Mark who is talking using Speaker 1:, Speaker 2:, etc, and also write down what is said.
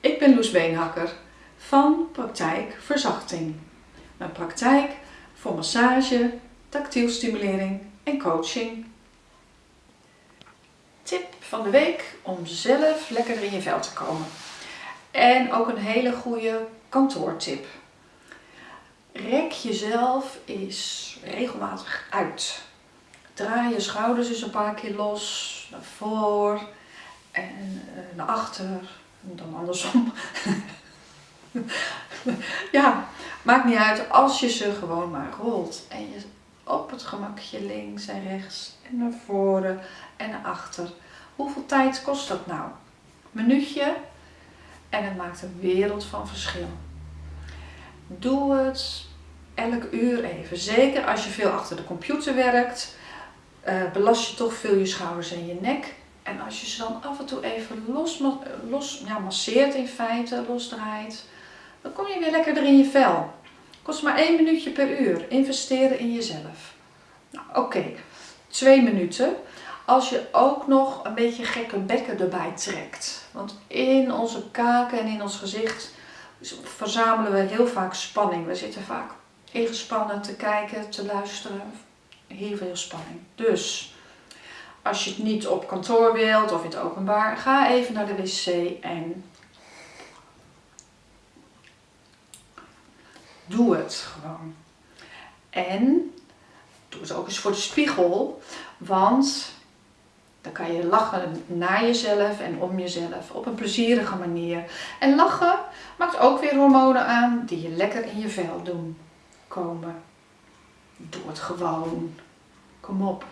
Speaker 1: Ik ben Loes Beenhakker van Praktijk Verzachting. Mijn praktijk voor massage, tactiel stimulering en coaching. Tip van de week om zelf lekkerder in je vel te komen. En ook een hele goede kantoortip. Rek jezelf eens regelmatig uit. Draai je schouders eens een paar keer los, naar voor en eh, naar achter dan andersom. ja, maakt niet uit als je ze gewoon maar rolt. En je op het gemakje links en rechts en naar voren en naar achter. Hoeveel tijd kost dat nou? Een minuutje en het maakt een wereld van verschil. Doe het elk uur even. Zeker als je veel achter de computer werkt, uh, belast je toch veel je schouders en je nek. En als je ze dan af en toe even los, los ja, masseert in feite, losdraait, dan kom je weer lekker in je vel. Kost maar één minuutje per uur. Investeren in jezelf. Nou, oké. Twee minuten. Als je ook nog een beetje gekke bekken erbij trekt. Want in onze kaken en in ons gezicht verzamelen we heel vaak spanning. We zitten vaak ingespannen te kijken, te luisteren. Heel veel spanning. Dus als je het niet op kantoor wilt of in het openbaar, ga even naar de wc en doe het gewoon. En doe het ook eens voor de spiegel, want dan kan je lachen naar jezelf en om jezelf op een plezierige manier. En lachen maakt ook weer hormonen aan die je lekker in je vel doen komen. Doe het gewoon. Kom op.